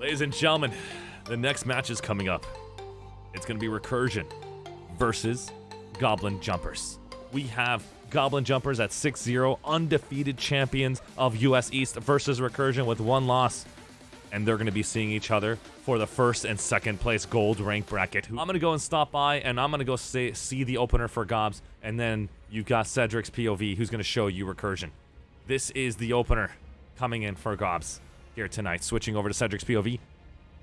Ladies and gentlemen, the next match is coming up. It's going to be Recursion versus Goblin Jumpers. We have Goblin Jumpers at 6 0, undefeated champions of US East versus Recursion with one loss. And they're going to be seeing each other for the first and second place gold rank bracket. I'm going to go and stop by and I'm going to go say, see the opener for Gobs. And then you've got Cedric's POV who's going to show you Recursion. This is the opener coming in for Gobs here tonight. Switching over to Cedric's POV.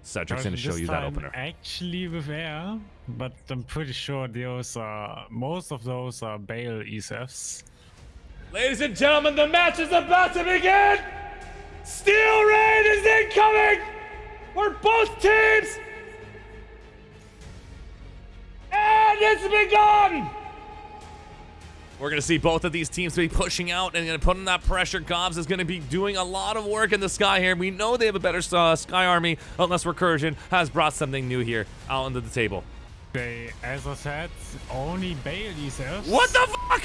Cedric's going to show This you that opener. Actually with air, but I'm pretty sure those are most of those are Bale ESFs. Ladies and gentlemen, the match is about to begin! Steel Rain is incoming! For both teams! And it's begun! We're going to see both of these teams be pushing out and going to put in that pressure. Gobs is going to be doing a lot of work in the sky here. We know they have a better uh, sky army, unless Recursion has brought something new here out onto the table. They, as I said, only Bale ESFs. What the fuck?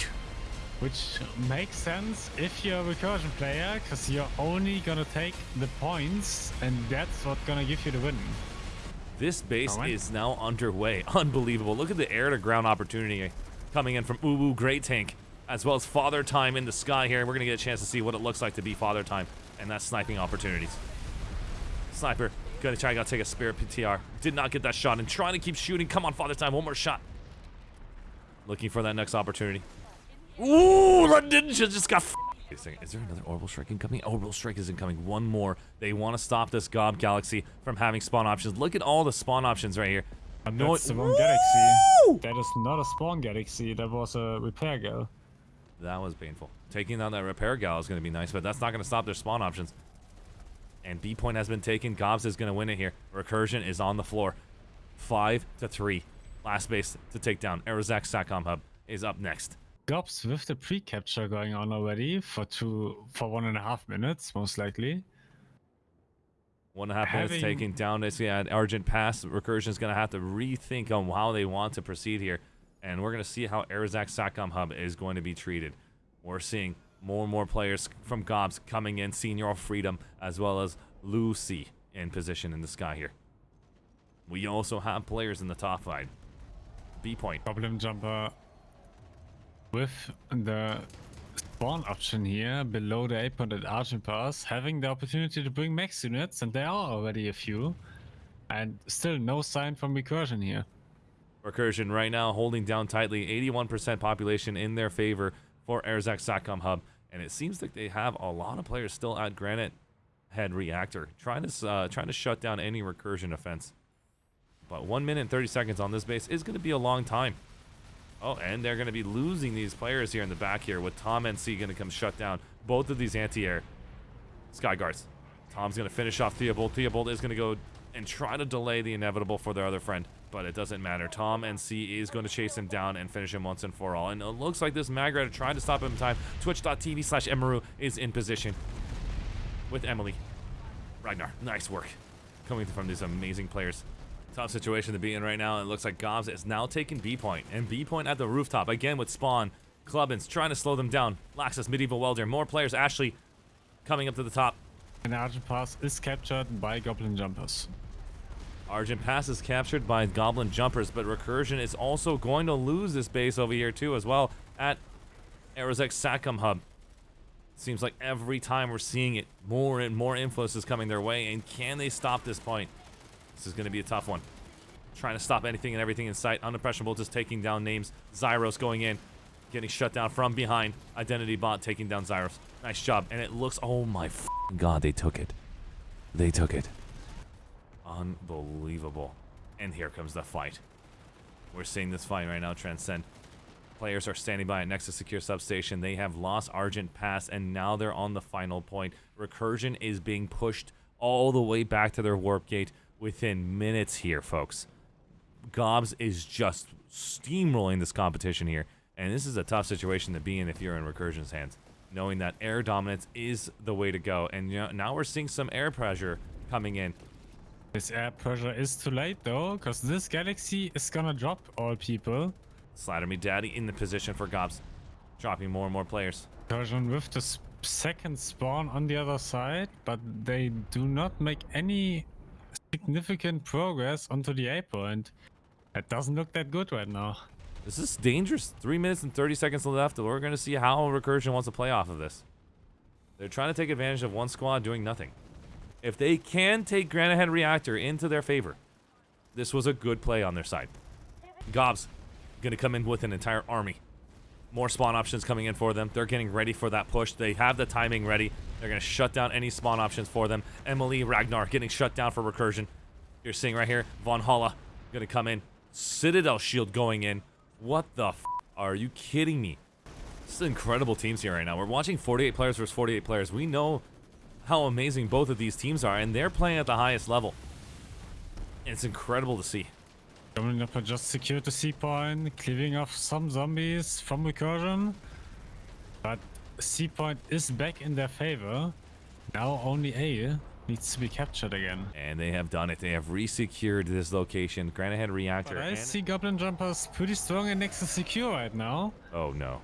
Which makes sense if you're a recursion player, because you're only gonna take the points, and that's what's gonna give you the win. This base is now underway. Unbelievable. Look at the air to ground opportunity coming in from Uwu Great Tank, as well as Father Time in the sky here. We're going to get a chance to see what it looks like to be Father Time and that sniping opportunities. Sniper, gonna try to take a Spirit PTR. Did not get that shot and trying to keep shooting. Come on, Father Time, one more shot. Looking for that next opportunity. Ooh, that ninja just got Wait a second, Is there another orbital strike incoming? Orbital strike is incoming. One more. They want to stop this Gob Galaxy from having spawn options. Look at all the spawn options right here. But No- that's the wrong Woo! Galaxy. That is not a spawn galaxy, that was a repair gal. That was painful. Taking down that repair gal is going to be nice, but that's not going to stop their spawn options. And B point has been taken. Gobs is going to win it here. Recursion is on the floor. Five to three. Last base to take down. Aerozak Satcom Hub is up next. Gobs with the pre-capture going on already for two, for one and a half minutes, most likely. One and a half minutes Having- taking down this yeah, Argent Pass. Recursion is going to have to rethink on how they want to proceed here. And we're going to see how Aerozak Satcom Hub is going to be treated. We're seeing more and more players from Gobs coming in. Senior Freedom as well as Lucy in position in the sky here. We also have players in the top side. B point. Problem jumper with the spawn option here below the 8 point at Argent Pass, having the opportunity to bring max units, and there are already a few. And still no sign from recursion here. Recursion right now holding down tightly. 81% population in their favor for Arzak Satcom Hub. And it seems like they have a lot of players still at Granite Head Reactor, trying to uh, trying to shut down any recursion offense. But one minute and 30 seconds on this base is going to be a long time. Oh, and they're going to be losing these players here in the back here with Tom and C going to come shut down both of these anti-air Sky Guards. Tom's going to finish off Theobald. Theobald is going to go and try to delay the inevitable for their other friend, but it doesn't matter. Tom and C is going to chase him down and finish him once and for all. And it looks like this Magret trying to stop him in time. Twitch.tv slash Emaru is in position with Emily. Ragnar, nice work. Coming from these amazing players. Tough situation to be in right now. It looks like Gobs is now taking B point. And B point at the rooftop. Again with Spawn. Clubbins trying to slow them down. Laxus, Medieval Welder. More players. Ashley coming up to the top. And Argent Pass is captured by Goblin Jumpers. Argent Pass is captured by Goblin Jumpers, but Recursion is also going to lose this base over here too as well at Aerozak Satcom Hub. Seems like every time we're seeing it, more and more influence is coming their way, and can they stop this point? This is going to be a tough one. Trying to stop anything and everything in sight. Unimpressionable just taking down names. Zyros going in, getting shut down from behind. Identity Bot taking down Zyros. Nice job. And it looks, oh my god, they took it. They took it. Unbelievable. And here comes the fight. We're seeing this fight right now transcend. Players are standing by at Nexus Secure Substation. They have lost Argent Pass, and now they're on the final point. Recursion is being pushed all the way back to their warp gate within minutes here, folks. Gobs is just steamrolling this competition here, and this is a tough situation to be in if you're in Recursion's hands, knowing that air dominance is the way to go. And you know, now we're seeing some air pressure coming in. This air pressure is too late though, because this galaxy is gonna drop all people. Slider Me Daddy in the position for Gobs, dropping more and more players. Recursion with the second spawn on the other side, but they do not make any significant progress onto the A point. That doesn't look that good right now. This is dangerous. Three minutes and 30 seconds left. We're going to see how Recursion wants to play off of this. They're trying to take advantage of one squad doing nothing. If they can take Granite Head Reactor into their favor, this was a good play on their side. Gobs going to come in with an entire army. More spawn options coming in for them. They're getting ready for that push. They have the timing ready. They're going to shut down any spawn options for them. Emily Ragnar getting shut down for Recursion. You're seeing right here, Von Holla going to come in. Citadel Shield going in. What the are you kidding me? This is incredible teams here right now. We're watching 48 players versus 48 players. We know how amazing both of these teams are, and they're playing at the highest level. And it's incredible to see. Coming up, I just secured the C point, cleaving off some zombies from recursion. But C point is back in their favor. Now only A needs to be captured again. And they have done it. They have resecured this location. Granite Reactor. But I see Goblin Jumpers pretty strong and next to secure right now. Oh no.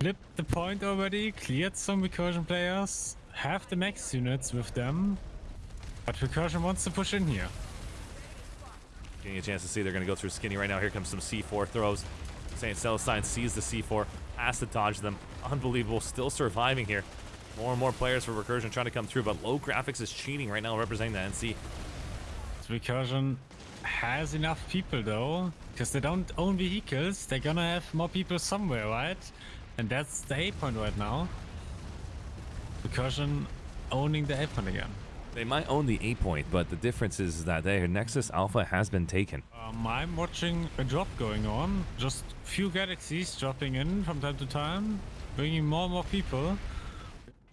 Flipped the point already, cleared some recursion players, have the max units with them. But recursion wants to push in here. Getting a chance to see they're going to go through Skinny right now. Here comes some C4 throws. St. Celestine sees the C4, has to dodge them. Unbelievable. Still surviving here. More and more players for Recursion trying to come through, but low graphics is cheating right now, representing the NC. Recursion has enough people though, because they don't own vehicles. They're gonna have more people somewhere, right? And that's the A point right now. Recursion owning the A point again. They might own the 8 point, but the difference is that their Nexus Alpha has been taken. Um, I'm watching a drop going on. Just few galaxies dropping in from time to time, bringing more and more people.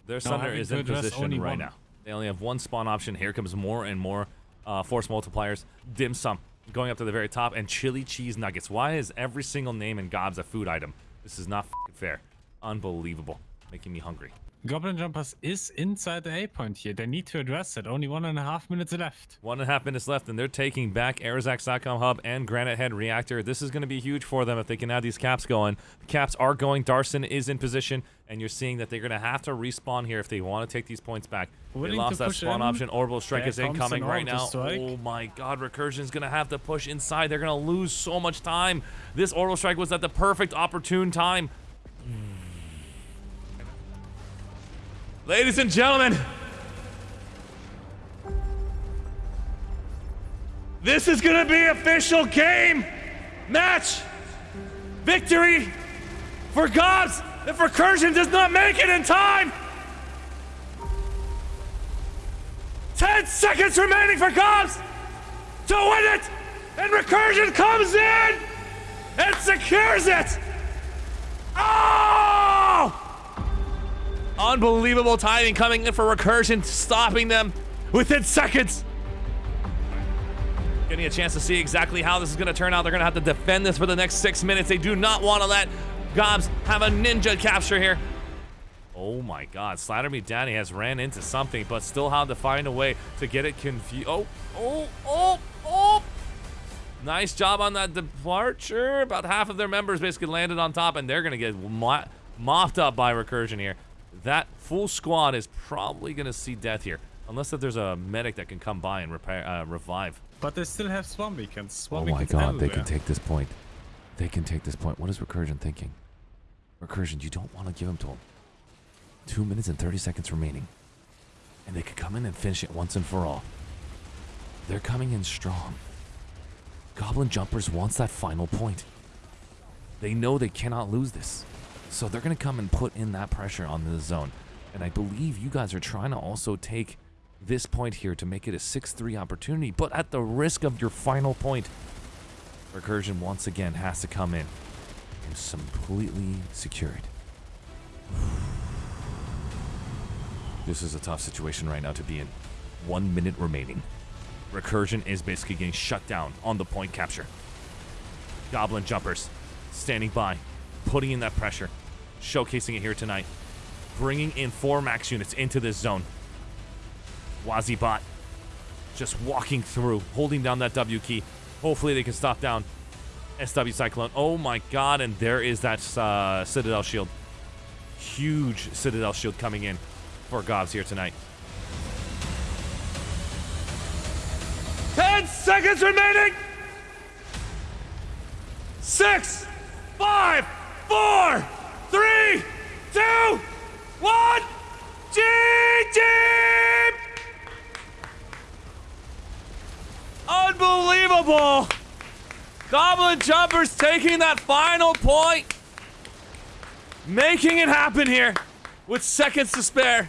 Their Sunder is in position right one. now. They only have one spawn option. Here comes more and more uh, force multipliers. Dim sum going up to the very top, and chili cheese nuggets. Why is every single name in Gobs a food item? This is not fair. Unbelievable. Making me hungry. Goblin Jumpers is inside the A point here. They need to address it. Only one and a half minutes left. One and a half minutes left, and they're taking back Aerozak Satcom Hub and Granite Head Reactor. This is going to be huge for them if they can have these caps going. The caps are going. Darson is in position, and you're seeing that they're going to have to respawn here if they want to take these points back. Willing they lost that spawn in. option. Orbital Strike There is incoming right now. Strike. Oh my god, Recursion's going to have to push inside. They're going to lose so much time. This Orbital Strike was at the perfect opportune time. Ladies and gentlemen, this is going to be official game match victory for Gobs if Recursion does not make it in time. 10 seconds remaining for Gobs to win it, and Recursion comes in and secures it. Oh! Unbelievable timing coming in for Recursion, stopping them within seconds. Getting a chance to see exactly how this is going to turn out. They're going to have to defend this for the next six minutes. They do not want to let Gobs have a ninja capture here. Oh my god, Slather Me Daddy has ran into something, but still had to find a way to get it confused. Oh, oh, oh, oh! Nice job on that departure. About half of their members basically landed on top, and they're going to get mo mopped up by Recursion here. That full squad is probably going to see death here, unless that there's a medic that can come by and repair, uh, revive. But they still have Swarm Beacons. Swarm Oh my Beacons god, they can take this point. They can take this point. What is Recursion thinking? Recursion, you don't want to give him to him. Two minutes and 30 seconds remaining. And they could come in and finish it once and for all. They're coming in strong. Goblin Jumpers wants that final point. They know they cannot lose this. So they're going to come and put in that pressure on the zone. And I believe you guys are trying to also take this point here to make it a 6-3 opportunity, but at the risk of your final point. Recursion once again has to come in and completely secure it. This is a tough situation right now to be in. One minute remaining. Recursion is basically getting shut down on the point capture. Goblin jumpers standing by, putting in that pressure, showcasing it here tonight, bringing in four max units into this zone. Wazibot just walking through, holding down that W key. Hopefully they can stop down SW Cyclone. Oh my god, and there is that uh, Citadel shield. Huge Citadel shield coming in for Gobs here tonight. Ten seconds remaining. Six, five, four, one. Unbelievable! Goblin Jumpers taking that final point. Making it happen here with seconds to spare.